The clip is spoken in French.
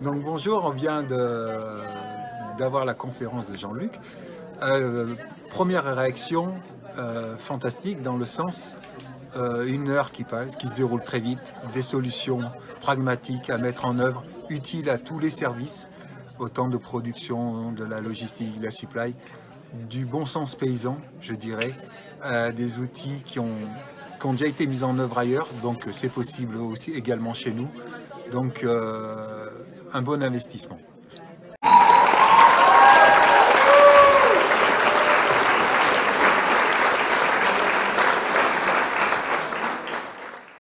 Donc bonjour, on vient d'avoir la conférence de Jean-Luc. Euh, première réaction euh, fantastique dans le sens euh, une heure qui passe, qui se déroule très vite, des solutions pragmatiques à mettre en œuvre, utiles à tous les services, autant de production, de la logistique, de la supply, du bon sens paysan, je dirais, des outils qui ont, déjà été mis en œuvre ailleurs, donc c'est possible aussi également chez nous. Donc un bon investissement.